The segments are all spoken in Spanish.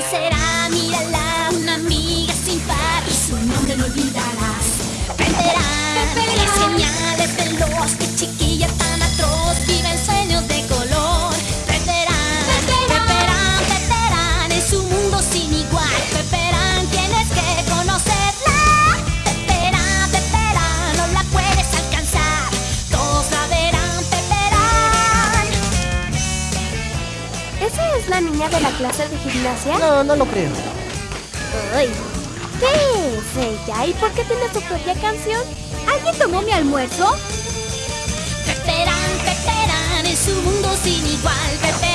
¿Quién ¿Esa es la niña de la clase de gimnasia? No, no lo creo. Ay, ¿Qué es ella? ¿Y por qué tiene su propia canción? ¿Alguien tomó mi almuerzo? Peperán, Peperán, es un mundo sin igual. Peperán,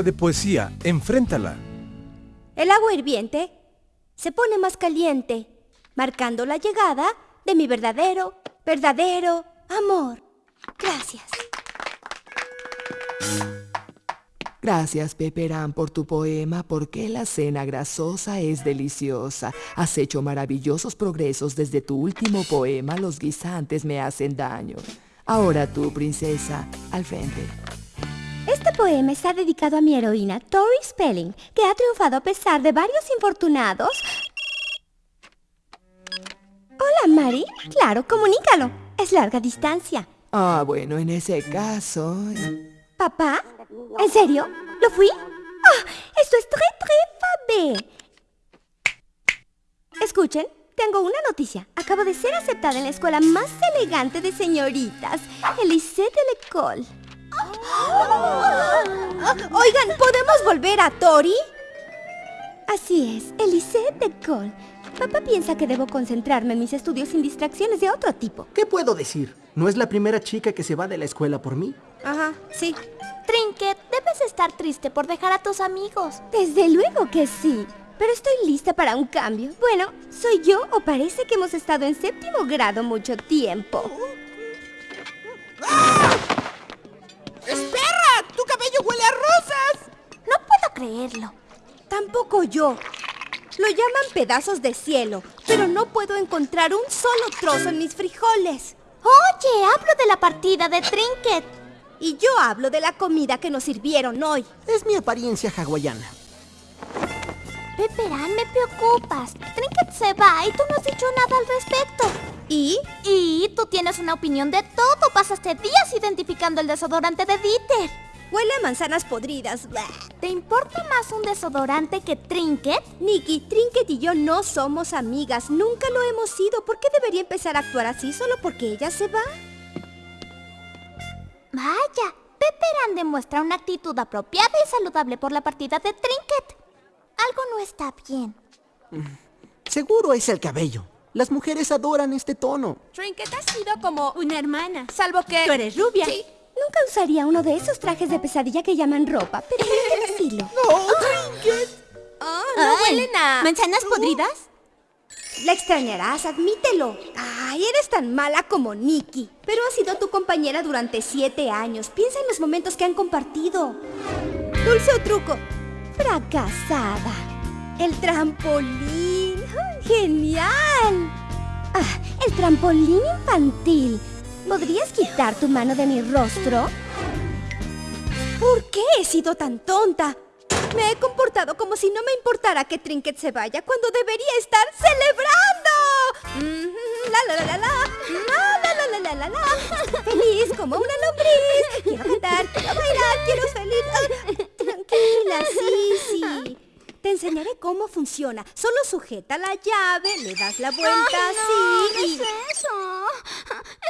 Hora de poesía, enfréntala. El agua hirviente se pone más caliente, marcando la llegada de mi verdadero, verdadero amor. Gracias. Gracias, Peperán, por tu poema, porque la cena grasosa es deliciosa. Has hecho maravillosos progresos desde tu último poema, Los guisantes me hacen daño. Ahora tú, princesa, al frente. Poema está dedicado a mi heroína, Tori Spelling, que ha triunfado a pesar de varios infortunados. Hola, Mari. Claro, comunícalo. Es larga distancia. Ah, bueno, en ese caso... ¿Papá? ¿En serio? ¿Lo fui? ¡Ah! Esto es très, très fabé. Escuchen, tengo una noticia. Acabo de ser aceptada en la escuela más elegante de señoritas, el Lycée de l'École. Oigan, ¿podemos volver a Tori? Así es, el Lycée de l'École. Papá piensa que debo concentrarme en mis estudios sin distracciones de otro tipo. ¿Qué puedo decir? ¿No es la primera chica que se va de la escuela por mí? Ajá, sí. Trinket, debes estar triste por dejar a tus amigos. Desde luego que sí. Pero estoy lista para un cambio. Bueno, ¿soy yo o parece que hemos estado en séptimo grado mucho tiempo? ¡Espera! ¡Tu cabello huele a rosas! No puedo creerlo. Tampoco yo. Lo llaman pedazos de cielo, pero no puedo encontrar un solo trozo en mis frijoles. Oye, hablo de la partida de Trinket. Y yo hablo de la comida que nos sirvieron hoy. Es mi apariencia hawaiana. Peperán, me preocupas. Trinket se va y tú no has dicho nada al respecto. ¿Y? Y tú tienes una opinión de todo. Pasaste días identificando el desodorante de Dieter. Huele a manzanas podridas. ¿Te importa más un desodorante que Trinket? Nicky, Trinket y yo no somos amigas. Nunca lo hemos sido. ¿Por qué debería empezar a actuar así solo porque ella se va? Vaya, Peperán demuestra una actitud apropiada y saludable por la partida de Trinket. Algo no está bien. Seguro es el cabello. Las mujeres adoran este tono. Trinket ha sido como una hermana, salvo que tú eres rubia. Sí. Nunca usaría uno de esos trajes de pesadilla que llaman ropa, pero tiene estilo. Oh, ¿No huelen a manzanas podridas? La extrañarás, admítelo. Ay, eres tan mala como Nikki. Pero ha sido tu compañera durante siete años. Piensa en los momentos que han compartido. Dulce o truco. Fracasada. El trampolín. ¡Ah, ¡Genial! Ah, el trampolín infantil. ¿Podrías quitar tu mano de mi rostro? ¿Por qué he sido tan tonta? Me he comportado como si no me importara que Trinket se vaya cuando debería estar celebrando. Mm, La la la la la. La la la la la. Feliz como una lombriz. Quiero cantar, quiero bailar, quiero feliz. Tranquila, sí, sí. Te enseñaré cómo funciona. Solo sujeta la llave, le das la vuelta así ¿Qué y... es eso?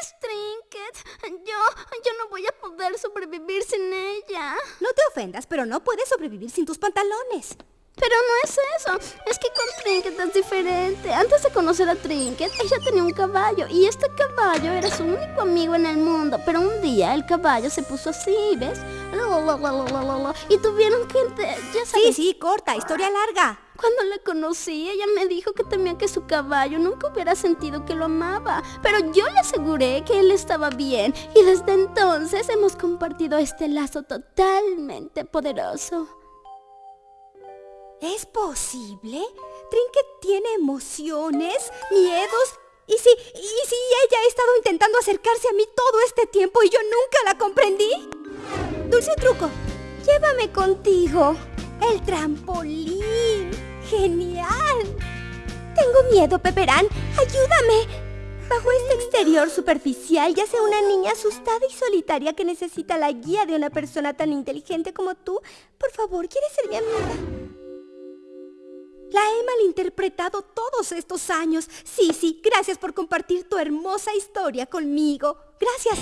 Es Trinket. Yo, yo no voy a poder sobrevivir sin ella. No te ofendas, pero no puedes sobrevivir sin tus pantalones. Pero no es eso. Es que con Trinket es diferente. Antes de conocer a Trinket, ella tenía un caballo. Y este caballo era su único amigo en el mundo. Pero un día el caballo se puso así, ¿ves? Y tuvieron que... Ya Sí, sabes. sí, corta, historia larga. Cuando la conocí, ella me dijo que temía que su caballo nunca hubiera sentido que lo amaba. Pero yo le aseguré que él estaba bien. Y desde entonces hemos compartido este lazo totalmente poderoso. ¿Es posible? Trinket tiene emociones, miedos. ¿Y si, ¿Y si ella ha estado intentando acercarse a mí todo este tiempo y yo nunca la comprendí? Dulce truco, llévame contigo. El trampolín. Genial. Tengo miedo, Peperán. Ayúdame. Bajo este exterior superficial yace una niña asustada y solitaria que necesita la guía de una persona tan inteligente como tú. Por favor, ¿quieres ser mi amiga? La he malinterpretado todos estos años. Sí, sí, gracias por compartir tu hermosa historia conmigo. Gracias.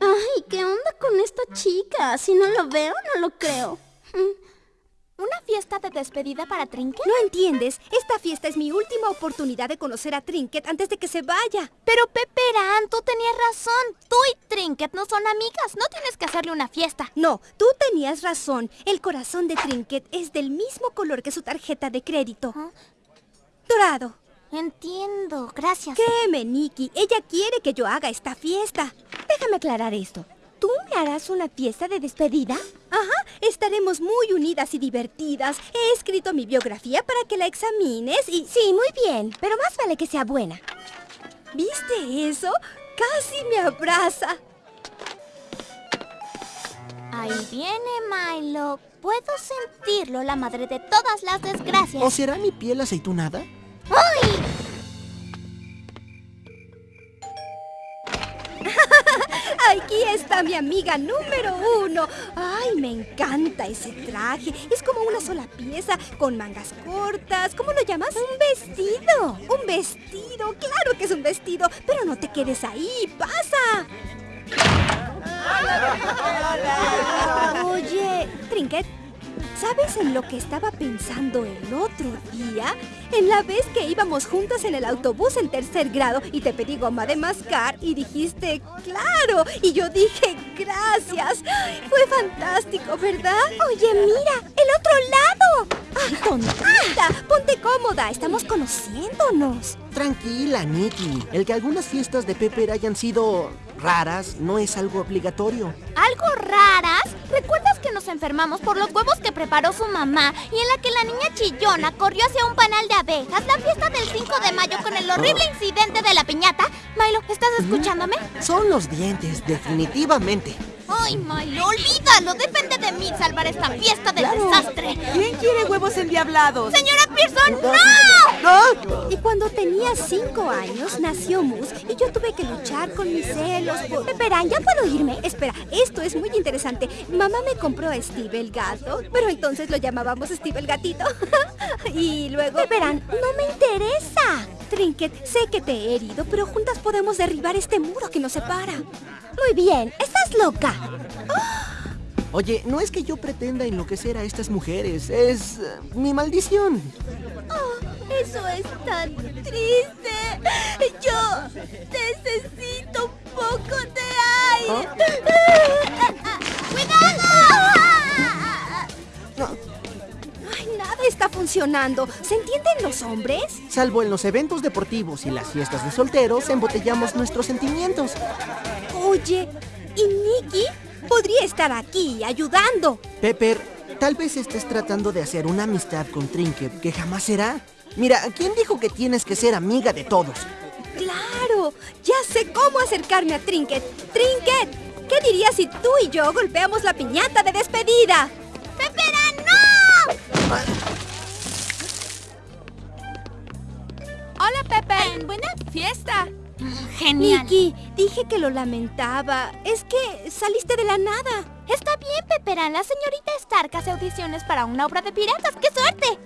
Ay, ¿qué onda con esta chica? Si no lo veo, no lo creo. ¿Una fiesta de despedida para Trinket? ¿No entiendes? Esta fiesta es mi última oportunidad de conocer a Trinket antes de que se vaya. Pero Peperan, tú tenías razón. Tú y Trinket no son amigas. No tienes que hacerle una fiesta. No, tú tenías razón. El corazón de Trinket es del mismo color que su tarjeta de crédito. ¿Ah? Dorado. Entiendo, gracias. Créeme, Nikki. Ella quiere que yo haga esta fiesta. Déjame aclarar esto. ¿Tú me harás una fiesta de despedida? Ajá, estaremos muy unidas y divertidas. He escrito mi biografía para que la examines y... Sí, muy bien, pero más vale que sea buena. ¿Viste eso? Casi me abraza. Ahí viene Milo. Puedo sentirlo, la madre de todas las desgracias. ¿O será mi piel aceitunada? ¡Ay! Aquí está mi amiga número uno. Ay, me encanta ese traje. Es como una sola pieza, con mangas cortas. ¿Cómo lo llamas? Un vestido. Un vestido. Claro que es un vestido. Pero no te quedes ahí. ¡Pasa! Oye, Trinket, ¿sabes en lo que estaba pensando el otro día? En la vez que íbamos juntas en el autobús en tercer grado y te pedí goma de mascar y dijiste, claro, y yo dije, gracias. Fue fantástico, ¿verdad? Oye, mira, el otro lado. ¡Ay, tontita! Ponte cómoda, estamos conociéndonos. Tranquila, Nikki. El que algunas fiestas de Pepper hayan sido raras no es algo obligatorio. ¿Algo raras? ¿Recuerdas nos enfermamos por los huevos que preparó su mamá y en la que la niña chillona corrió hacia un panal de abejas? La fiesta del 5 de mayo con el horrible incidente de la piñata. Milo, ¿estás escuchándome? Son los dientes, definitivamente. Ay, Milo, olvídalo. Depende de mí salvar esta fiesta del desastre. ¿Quién quiere huevos endiablados? Señora Pearson, ¡no! ¡No! Y cuando tenía cinco años nació Mus y yo tuve que luchar con mis celos por... Peperán, ¿ya puedo irme? Espera, esto es muy interesante. Mamá me compró a Steve el gato, pero entonces lo llamábamos Steve el gatito. y luego... Peperán, no me interesa. Trinket, sé que te he herido, pero juntas podemos derribar este muro que nos separa. Muy bien, estás loca. Oye, no es que yo pretenda enloquecer a estas mujeres, es eh, mi maldición. Eso es tan triste. Yo necesito un poco de aire. Ay, está funcionando. ¿Se entienden los hombres? Salvo en los eventos deportivos y las fiestas de solteros, embotellamos nuestros sentimientos. Oye, ¿y Nicky? Podría estar aquí ayudando. Pepper, tal vez estés tratando de hacer una amistad con Trinket que jamás será. Mira, ¿quién dijo que tienes que ser amiga de todos? ¡Claro! Ya sé cómo acercarme a Trinket. ¡Trinket! ¿Qué dirías si tú y yo golpeamos la piñata de despedida? ¡Pepera, Hola, Pepe. Buena fiesta. Genial. Nicky, dije que lo lamentaba. Es que saliste de la nada. Está bien, Pepera. La señorita Stark hace audiciones para una obra de piratas. ¡Qué suerte!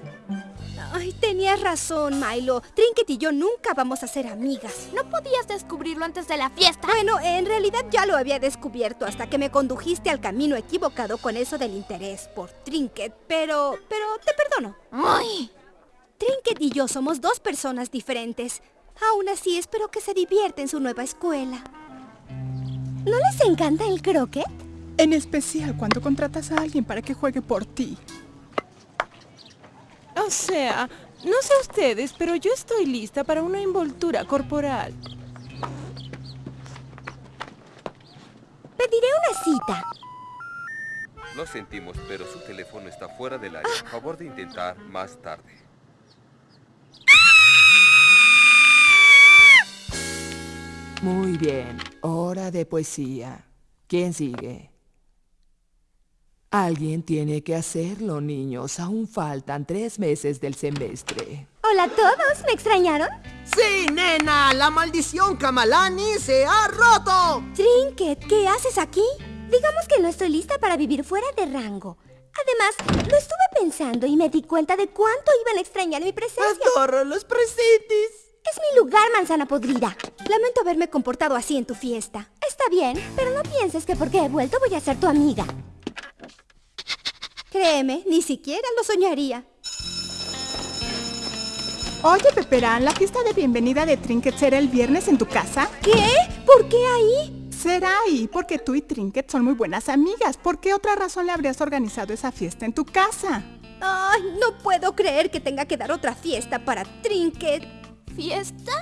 Ay, tenías razón, Milo. Trinket y yo nunca vamos a ser amigas. ¿No podías descubrirlo antes de la fiesta? Bueno, en realidad ya lo había descubierto hasta que me condujiste al camino equivocado con eso del interés por Trinket, pero... pero te perdono. ¡Ay! Trinket y yo somos dos personas diferentes. Aún así, espero que se divierta en su nueva escuela. ¿No les encanta el croquet? En especial cuando contratas a alguien para que juegue por ti. O sea, no sé ustedes, pero yo estoy lista para una envoltura corporal. Pediré una cita. Lo sentimos, pero su teléfono está fuera del área. Favor de intentar más tarde. Muy bien, hora de poesía. ¿Quién sigue? Alguien tiene que hacerlo, niños. Aún faltan tres meses del semestre. Hola a todos, ¿me extrañaron? ¡Sí, nena! ¡La maldición Kamalani se ha roto! Trinket, ¿qué haces aquí? Digamos que no estoy lista para vivir fuera de rango. Además, lo estuve pensando y me di cuenta de cuánto iban a extrañar mi presencia. Adoro los presentes. Es mi lugar, manzana podrida. Lamento haberme comportado así en tu fiesta. Está bien, pero no pienses que porque he vuelto voy a ser tu amiga. Créeme, ni siquiera lo soñaría. Oye, Peperán, ¿la fiesta de bienvenida de Trinket será el viernes en tu casa? ¿Qué? ¿Por qué ahí? Será ahí porque tú y Trinket son muy buenas amigas. ¿Por qué otra razón le habrías organizado esa fiesta en tu casa? Ay, no puedo creer que tenga que dar otra fiesta para Trinket. ¿Fiesta?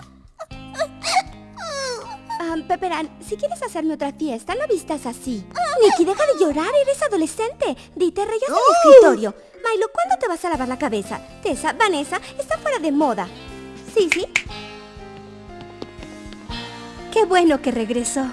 Ah, Peperán, si quieres hacerme otra fiesta, no vistas así. Nikki, deja de llorar, eres adolescente. Dite, rayas del escritorio. Milo, ¿cuándo te vas a lavar la cabeza? Tessa, Vanessa, está fuera de moda. Sí, sí. Qué bueno que regresó.